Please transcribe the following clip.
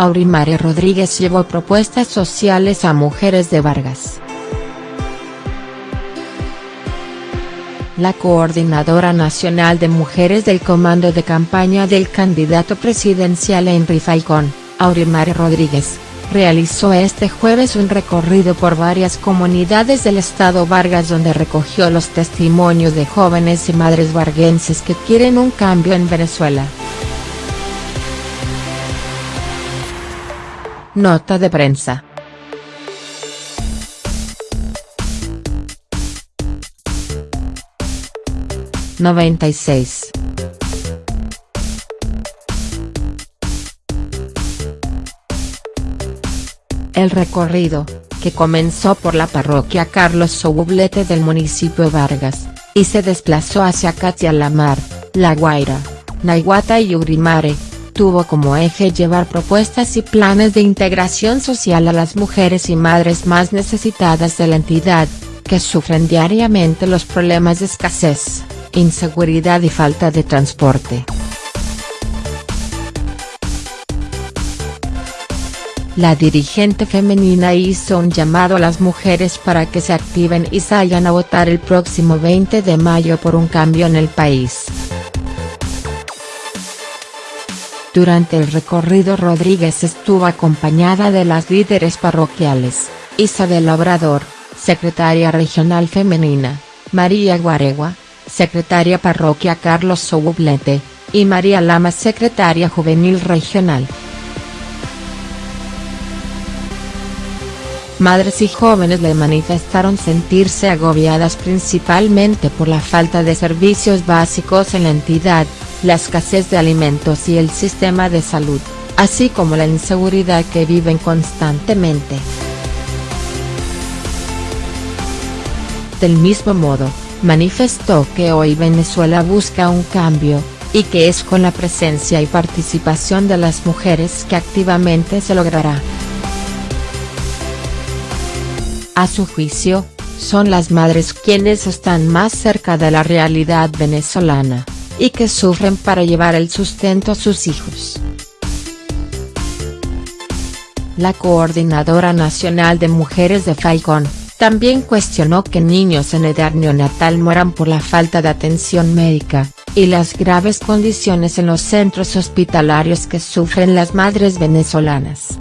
Aurimare Rodríguez llevó propuestas sociales a mujeres de Vargas. La coordinadora nacional de mujeres del comando de campaña del candidato presidencial Henry Falcón, Aurimare Rodríguez, realizó este jueves un recorrido por varias comunidades del estado Vargas donde recogió los testimonios de jóvenes y madres varguenses que quieren un cambio en Venezuela. Nota de prensa. Noventa y seis. El recorrido, que comenzó por la parroquia Carlos Soublete del municipio Vargas, y se desplazó hacia Catialamar, La Guaira, Naiguata y Urimare, tuvo como eje llevar propuestas y planes de integración social a las mujeres y madres más necesitadas de la entidad, que sufren diariamente los problemas de escasez, inseguridad y falta de transporte. La dirigente femenina hizo un llamado a las mujeres para que se activen y salgan a votar el próximo 20 de mayo por un cambio en el país. Durante el recorrido Rodríguez estuvo acompañada de las líderes parroquiales, Isabel Obrador, secretaria regional femenina, María Guaregua, secretaria parroquia Carlos Soublete, y María Lama secretaria juvenil regional. Madres y jóvenes le manifestaron sentirse agobiadas principalmente por la falta de servicios básicos en la entidad, la escasez de alimentos y el sistema de salud, así como la inseguridad que viven constantemente. Del mismo modo, manifestó que hoy Venezuela busca un cambio, y que es con la presencia y participación de las mujeres que activamente se logrará. A su juicio, son las madres quienes están más cerca de la realidad venezolana, y que sufren para llevar el sustento a sus hijos. La Coordinadora Nacional de Mujeres de Falcón, también cuestionó que niños en edad neonatal mueran por la falta de atención médica, y las graves condiciones en los centros hospitalarios que sufren las madres venezolanas.